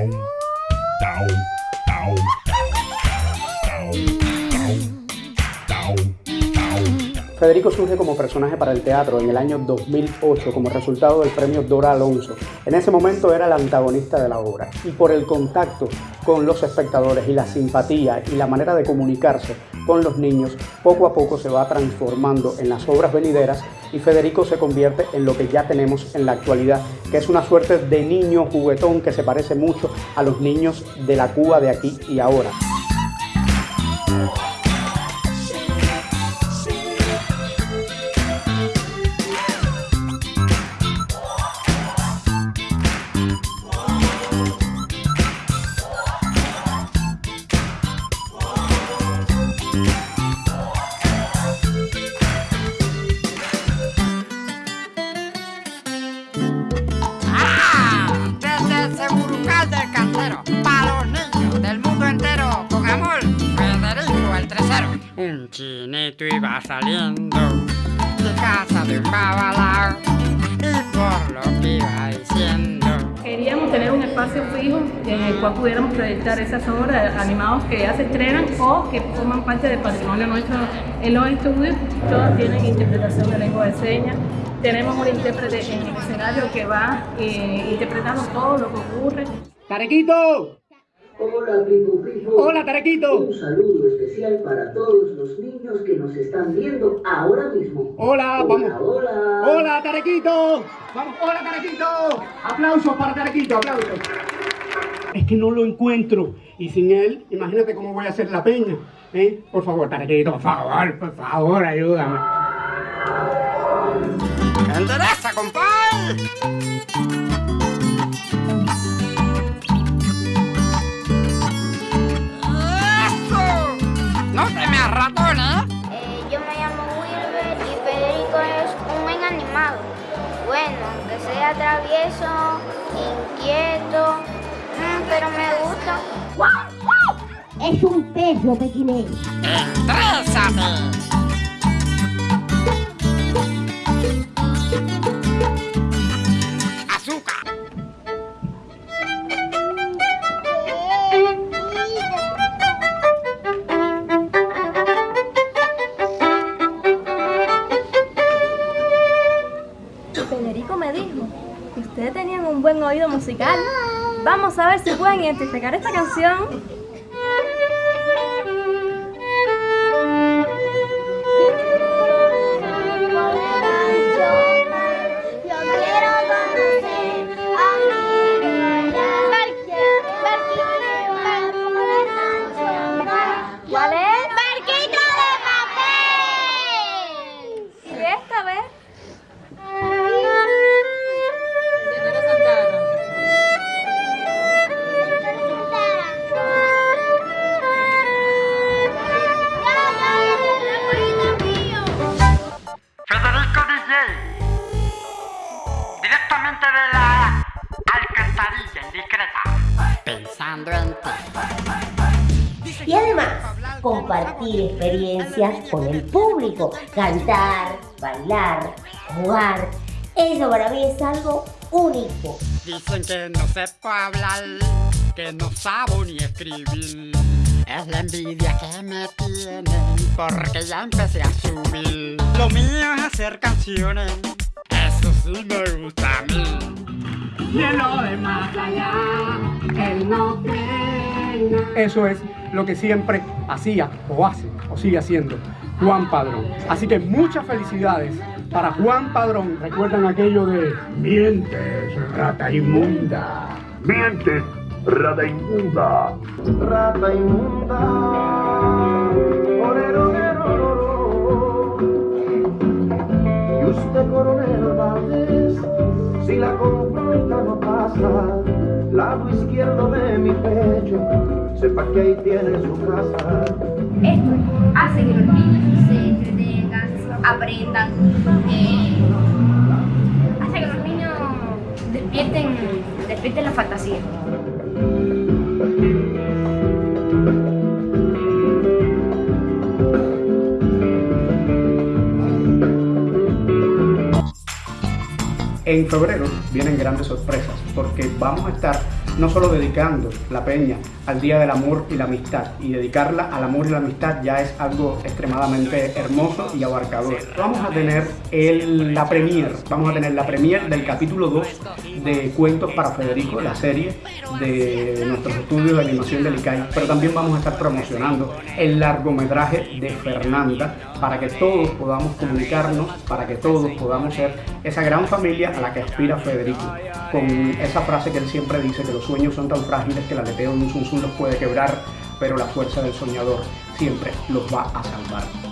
Ow. Federico surge como personaje para el teatro en el año 2008 como resultado del premio Dora Alonso. En ese momento era el antagonista de la obra y por el contacto con los espectadores y la simpatía y la manera de comunicarse con los niños, poco a poco se va transformando en las obras venideras y Federico se convierte en lo que ya tenemos en la actualidad, que es una suerte de niño juguetón que se parece mucho a los niños de la Cuba de aquí y ahora. Chinito iba saliendo de casa de un babalao y por lo que iba diciendo. Queríamos tener un espacio fijo en el cual pudiéramos proyectar esas obras animadas que ya se estrenan o que forman parte del patrimonio nuestro en los estudios. Todas tienen interpretación de lengua de señas. Tenemos un intérprete en el escenario que va eh, interpretando todo lo que ocurre. ¡Tarequito! Hola, Pipo Hola, Tarequito. Un saludo especial para todos los niños que nos están viendo ahora mismo. Hola, vamos. Hola. Hola, Tarequito. Vamos, hola, Tarequito. Aplausos para Tarequito, aplausos. Es que no lo encuentro. Y sin él, imagínate cómo voy a hacer la peña. ¿eh? Por favor, Tarequito, por favor, por favor, ayúdame. ¡Endereza, compadre! Sea travieso, inquieto, mm, pero me gusta. Es un perro pequinés. ¡Entrésate! Ustedes tenían un buen oído musical. Vamos a ver si pueden identificar esta canción. Compartir experiencias con el público. Cantar, bailar, jugar. Eso para mí es algo único. Dicen que no sepo hablar, que no sabo ni escribir. Es la envidia que me tienen, porque ya empecé a subir. Lo mío es hacer canciones, eso sí me gusta a mí. Y en lo de más allá, él no tenga. Eso es lo que siempre hacía o hace o sigue haciendo Juan Padrón. Así que muchas felicidades para Juan Padrón. Recuerdan aquello de mientes, rata inmunda. Mientes, rata inmunda. Rata inmunda. Orero, orero, orero. Y usted, coronel Valdés, si la confronta no pasa, lado izquierdo de mi pecho, sepa que ahí tiene su casa. Esto hace que los niños se entretengan, aprendan, eh, hace que los niños despierten, despierten la fantasía. En febrero vienen grandes sorpresas porque vamos a estar no solo dedicando la peña al Día del Amor y la Amistad, y dedicarla al amor y la amistad ya es algo extremadamente hermoso y abarcador. Vamos a tener el, la premier, vamos a tener la premier del capítulo 2 de Cuentos para Federico, la serie de nuestros estudios de animación del ICAI, pero también vamos a estar promocionando el largometraje de Fernanda para que todos podamos comunicarnos, para que todos podamos ser esa gran familia a la que aspira Federico, con esa frase que él siempre dice, que los sueños son tan frágiles que el aleteo de un los puede quebrar, pero la fuerza del soñador siempre los va a salvar.